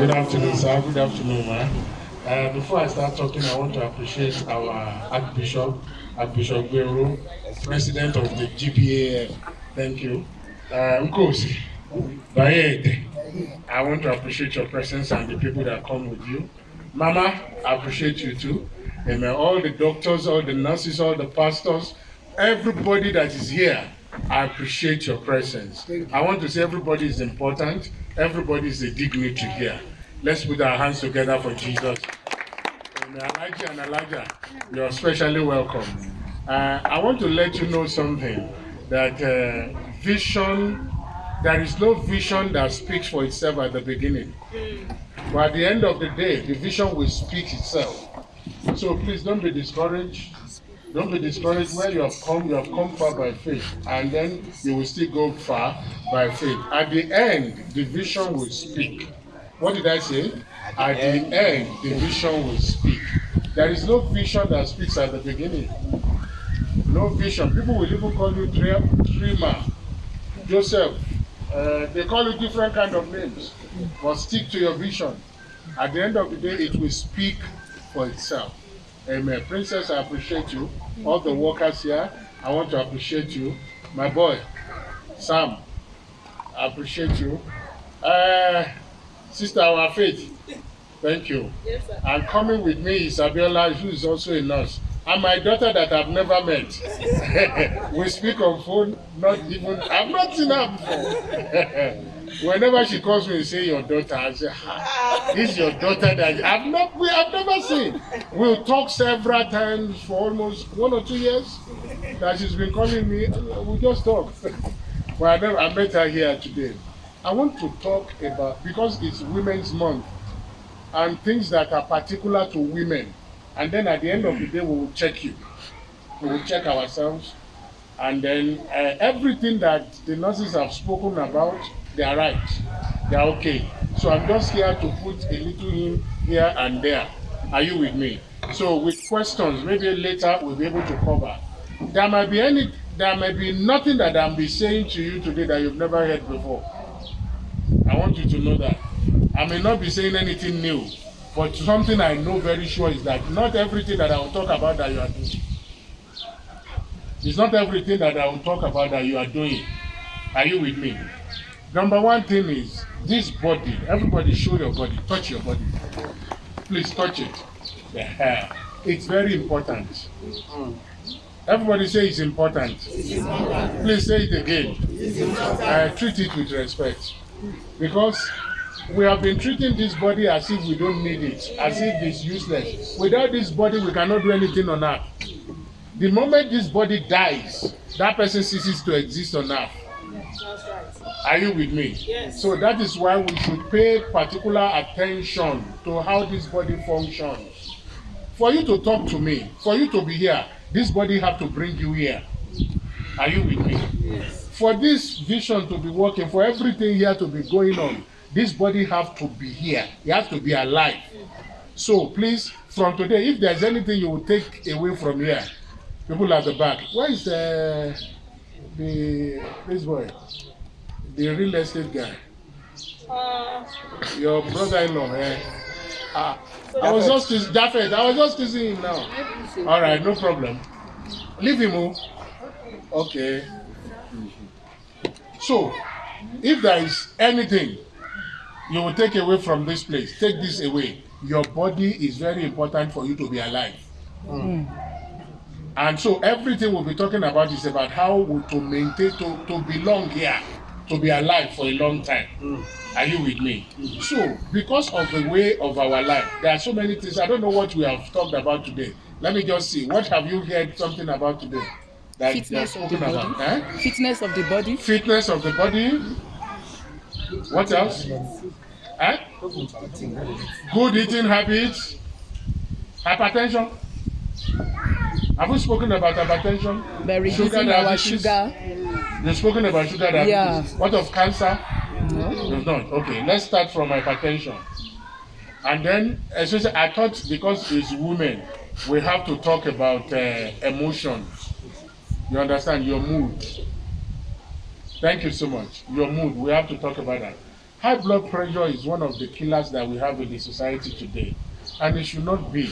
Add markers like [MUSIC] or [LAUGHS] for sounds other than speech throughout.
Good afternoon, sir. Good afternoon, man. Uh, before I start talking, I want to appreciate our Archbishop, Archbishop Guerrero, President of the GPA. Thank you. Uh, Bayede, I want to appreciate your presence and the people that come with you. Mama, I appreciate you too. Amen. All the doctors, all the nurses, all the pastors, everybody that is here, I appreciate your presence. I want to say everybody is important. Everybody is a dignitary here. Let's put our hands together for Jesus. Amen. Elijah and Elijah, you're especially welcome. Uh, I want to let you know something that uh, vision, there is no vision that speaks for itself at the beginning. But at the end of the day, the vision will speak itself. So please don't be discouraged. Don't be discouraged where you have come, you have come far by faith, and then you will still go far by faith. At the end, the vision will speak. What did I say? At the end, the vision will speak. There is no vision that speaks at the beginning. No vision. People will even call you dreamer, Joseph. Uh, they call you different kind of names, but stick to your vision. At the end of the day, it will speak for itself. Amen. Princess, I appreciate you. All the workers here, I want to appreciate you. My boy, Sam, I appreciate you. Uh, Sister Our Faith, thank you. Yes, sir. And coming with me is Abiola, who is also a nurse. And my daughter that I've never met. [LAUGHS] we speak on phone, not even, I've not seen her before. [LAUGHS] Whenever she calls me and say your daughter, I say, ah, this is your daughter that I've not, we have never seen. We'll talk several times for almost one or two years that she's been calling me. We just talk. [LAUGHS] but I, never, I met her here today. I want to talk about, because it's Women's Month, and things that are particular to women. And then at the end of the day, we will check you. We will check ourselves. And then uh, everything that the nurses have spoken about, they are right. They are okay. So I'm just here to put a little in here and there. Are you with me? So with questions, maybe later we'll be able to cover. There might be any, there might be nothing that I'm be saying to you today that you've never heard before. I want you to know that. I may not be saying anything new, but something I know very sure is that not everything that I will talk about that you are doing. It's not everything that I will talk about that you are doing. Are you with me? Number one thing is this body. Everybody show your body. Touch your body. Please touch it. [LAUGHS] It's very important. Everybody say it's important. Please say it again. Uh, treat it with respect. Because we have been treating this body as if we don't need it, as if it's useless. Without this body, we cannot do anything on earth. The moment this body dies, that person ceases to exist on earth. Are you with me? Yes. So that is why we should pay particular attention to how this body functions. For you to talk to me, for you to be here, this body have to bring you here. Are you with me? Yes. For this vision to be working, for everything here to be going on, this body have to be here. It has to be alive. So please, from today, if there's anything you will take away from here, people at the back, where is the the this boy, the real estate guy, Uh, your brother-in-law? Eh? Ah, I was just teasing Japheth. I was just teasing him now. All right, no problem. Leave him. Oh. Okay. So, if there is anything you will take away from this place, take this away. Your body is very important for you to be alive. And so everything we'll be talking about is about how to maintain to, to belong here, to be alive for a long time. Are you with me? So, because of the way of our life, there are so many things. I don't know what we have talked about today. Let me just see. What have you heard something about today? That Fitness of the spoken body. about? Eh? Fitness of the body. Fitness of the body. What else? Eh? Good eating habits. Hypertension. Have we spoken about hypertension? By reducing our sugar. You've spoken about sugar diabetes. Yeah. What of cancer? No. You've not. Okay, let's start from hypertension. And then, especially, I thought because it's women, we have to talk about uh, emotions. You understand? Your mood. Thank you so much. Your mood. We have to talk about that. high blood pressure is one of the killers that we have in the society today, and it should not be.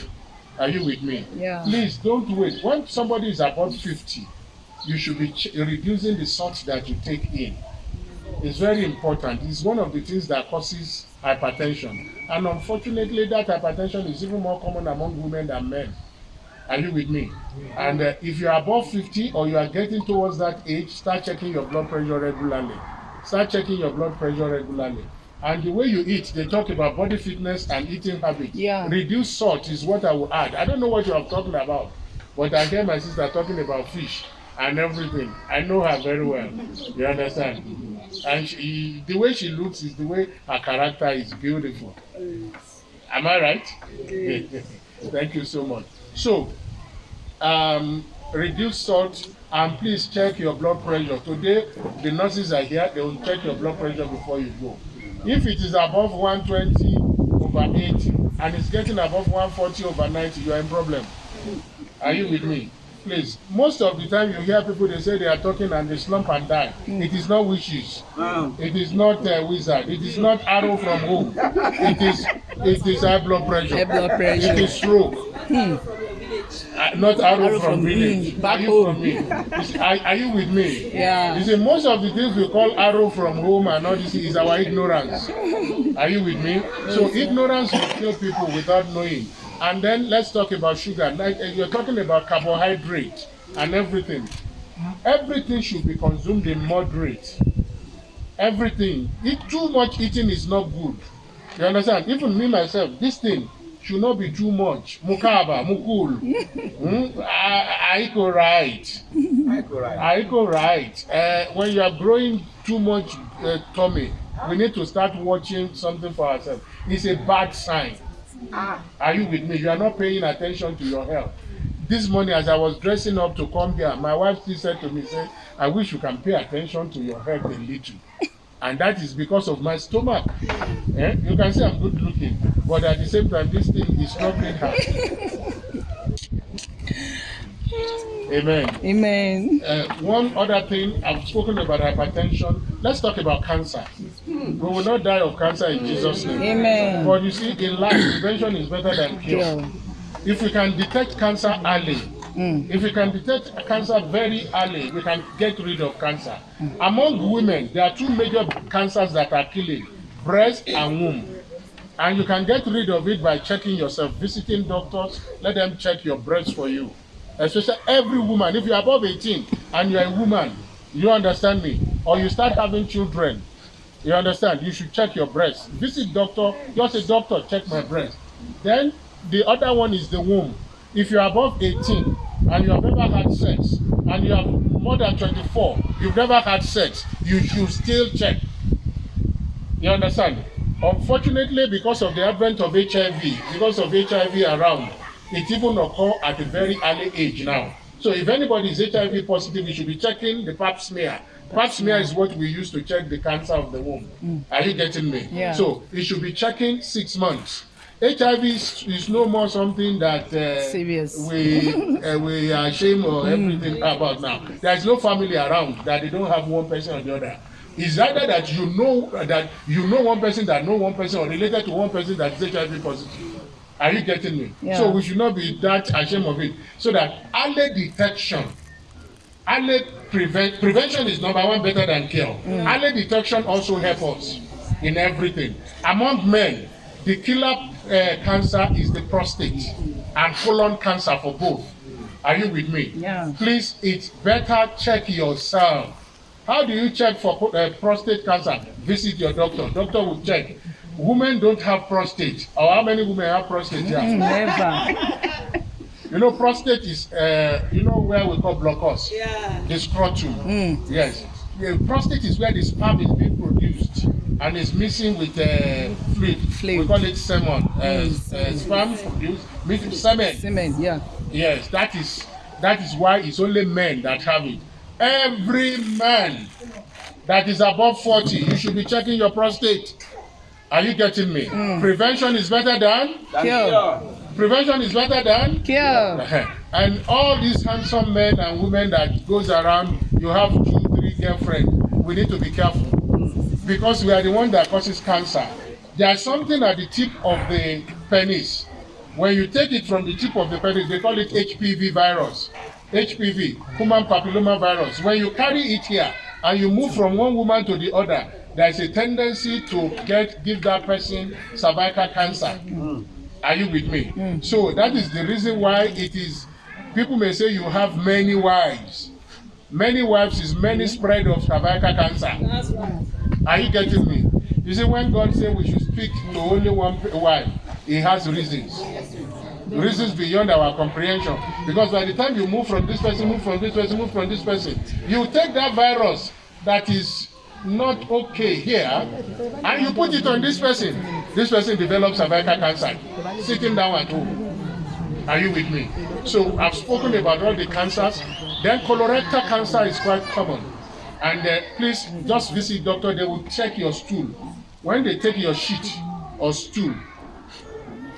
Are you with me? Yeah. Please don't wait. When somebody is above 50, you should be ch- reducing the salt that you take in. It's very important. It's one of the things that causes hypertension. And unfortunately, that hypertension is even more common among women than men. Are you with me? And uh, if you are above 50 or you are getting towards that age, start checking your blood pressure regularly. Start checking your blood pressure regularly. And the way you eat, they talk about body fitness and eating habits. Yeah. Reduce salt is what I will add. I don't know what you are talking about, but I hear my sister talking about fish and everything. I know her very well. You understand? And she, the way she looks is the way her character is beautiful. Am I right? Yes. [LAUGHS] Thank you so much. So, um, reduce salt and please check your blood pressure. Today, the nurses are here. They will check your blood pressure before you go. If it is above 120 over 80 and it's getting above 140 over 90, you are in problem. Are you with me? Please. Most of the time, you hear people they say they are talking and they slump and die. It is not wishes. It is not a wizard. It is not arrow from home. It is it is high blood pressure. High blood pressure. It is stroke. Uh, not arrow, Arrow from, from village. back are you home. from me? Are, are you with me? Yeah. You see, most of the things we call arrow from home and all this is our ignorance. Are you with me? So ignorance will kill people without knowing. And then let's talk about sugar. Like uh, you're talking about carbohydrate and everything. Everything should be consumed in moderate. Everything. Eat too much eating is not good. You understand? Even me myself, this thing should not be too much. Mukaba, mukul. mm? I, I go right. I go right. Uh, when you are growing too much uh, tummy, we need to start watching something for ourselves. It's a bad sign. Are you with me? You are not paying attention to your health. This morning, as I was dressing up to come here, my wife still said to me, say, I wish you can pay attention to your health a little. And that is because of my stomach. Eh? You can see I'm good looking, but at the same time, this thing is troubling her. [LAUGHS] Amen. Amen. Uh, one other thing, I've spoken about hypertension. Let's talk about cancer. We will not die of cancer in Jesus' name. Amen. But you see, in life, prevention is better than cure. Cure. If we can detect cancer early, Mm. if we can detect cancer very early, we can get rid of cancer. Among women, there are two major cancers that are killing breast and womb. And you can get rid of it by checking yourself, visiting doctors, let them check your breast for you. Especially every woman, if you're above 18 and you're a woman, you understand me, or you start having children, you understand, you should check your breast. Visit doctor, just a doctor, check my breast. Then the other one is the womb. If you're above 18 and you have never had sex, and you have more than 24, you've never had sex, you should still check. You understand? Unfortunately, because of the advent of HIV, because of HIV around, it even occur at a very early age now. So if anybody is HIV positive, you should be checking the pap smear. Pap smear is what we use to check the cancer of the womb. Mm. Are you getting me? Yeah. So you should be checking six months. HIV is, is no more something that uh, Serious. we uh, we are ashamed or everything about now. There is no family around that they don't have one person or the other. It's either that you know that you know one person that know one person or related to one person that is HIV positive. Are you getting me? Yeah. So we should not be that ashamed of it. So that early detection, early prevent prevention is number one better than cure. Early detection also help us in everything. Among men, the killer uh, cancer is the prostate and colon cancer for both. Are you with me? Yeah. Please, it's better check yourself. How do you check for uh, prostate cancer? Visit your doctor. Doctor will check. Women don't have prostate. Or how many women have prostate here? Never. You know, prostate is, uh, you know, where we call blockos. Yeah. The scrotum. Mm. Yes. The prostate is where the sperm is being produced and it's missing with uh, fluid. Fluid. We call it semen. Uh, uh, sperm produced with semen. Semen. Yeah. Yes, that is that is why it's only men that have it. Every man that is above 40, you should be checking your prostate. Are you getting me? Prevention is better than Cure. prevention is better than Cure. [LAUGHS] and all these handsome men and women that goes around, you have two, three girlfriends. We need to be careful. Because we are the one that causes cancer. There's something at the tip of the penis. When you take it from the tip of the penis, they call it HPV virus. HPV, human papilloma virus. When you carry it here and you move from one woman to the other, there's a tendency to get give that person cervical cancer. Are you with me? So that is the reason why it is. People may say you have many wives. Many wives is many spread of cervical cancer. That's right. Are you getting me? You see, when God say we should speak to only one wife, He has reasons. Reasons beyond our comprehension. Because by the time you move from this person, move from this person, move from this person, you take that virus that is not okay here and you put it on this person. This person develops cervical cancer sitting down at home. Are you with me? So I've spoken about all the cancers. Then colorectal cancer is quite common. And uh, please just visit doctor. They will check your stool. When they take your shit or stool,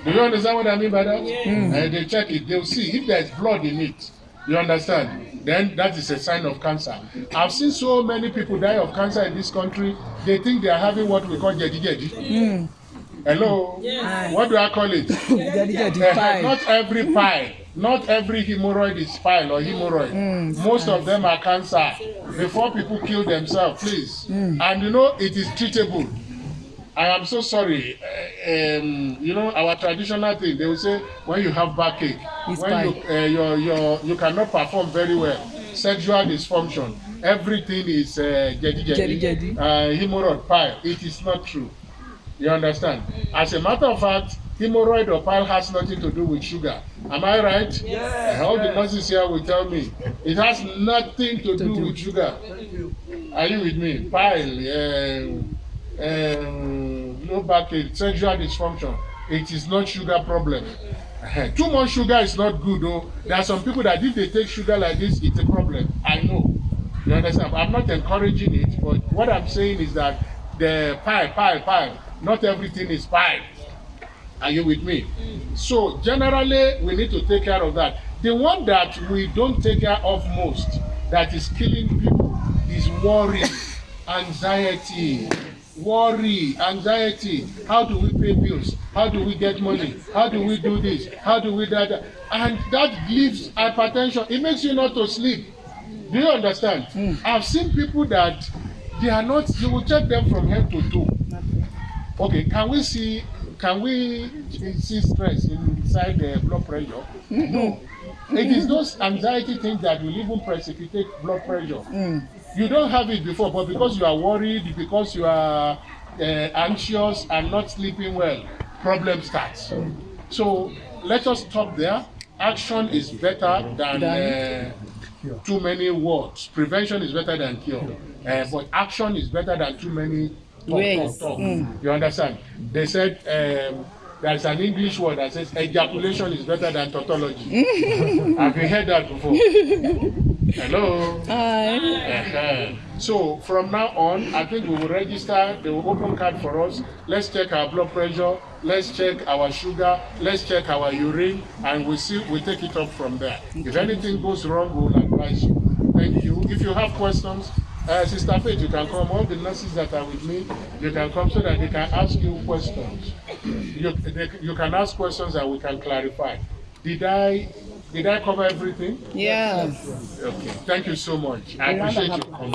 do you understand what I mean by that? Yeah. Uh, they check it. They'll see if there's blood in it. You understand? Then that is a sign of cancer. I've seen so many people die of cancer in this country. They think they are having what we call jedi jedi. Hello. Yes. What do I call it? [LAUGHS] Jadi jadi Eh, fine. not every pile not every hemorrhoid is pile or hemorrhoid. Most of them are cancer. Before people kill themselves please. And you know it is treatable. I am so sorry. Uh, um, you know our traditional thing they will say when you have backache It's when you uh, your your you cannot perform very well sexual dysfunction everything is uh, jedi jedi Jedi-jedi. uh, hemorrhoid pile it is not true. You understand? As a matter of fact, hemorrhoid or pile has nothing to do with sugar. Am I right? Yes. All the nurses here will tell me it has nothing to, do, do. with sugar. Are you with me? Pile, um, um, low backache, sexual dysfunction. It is not sugar problem. Eh, Too much sugar is not good though. There are some people that if they take sugar like this, it's a problem. I know. You understand? I'm not encouraging it, but what I'm saying is that the pie, pie, pie, not everything is pie. Are you with me? Mm. So generally, we need to take care of that. The one that we don't take care of most, that is killing people, is worry, [LAUGHS] anxiety. Worry, anxiety. How do we pay bills? How do we get money? How do we do this? How do we that? And that gives hypertension. It makes you not to sleep. Do you understand? Mm. I've seen people that they are not, you will check them from head to toe. Okay, can we see can we see stress inside the blood pressure? No. [LAUGHS] It is those anxiety things that will even precipitate blood pressure. You don't have it before, but because you are worried, because you are uh, anxious and not sleeping well, problem starts. So let us stop there. Action is better than uh, too many words. Prevention is better than cure. Uh, but action is better than too many Ways. talk. You understand? They said um, there's an English word that says ejaculation is better than tautology. [LAUGHS] Have you heard that before? Hello? Hi. Uh-huh. So from now on, I think we will register. They will open card for us. Let's check our blood pressure. Let's check our sugar. Let's check our urine, and we see we take it up from there. If anything goes wrong, we will advise you. Thank you. If you have questions, uh, Sister Faith, you can come. All the nurses that are with me, you can come so that they can ask you questions. You, they, you can ask questions and we can clarify. Did I did I cover everything? Yes. Okay. Thank you so much. I appreciate you coming.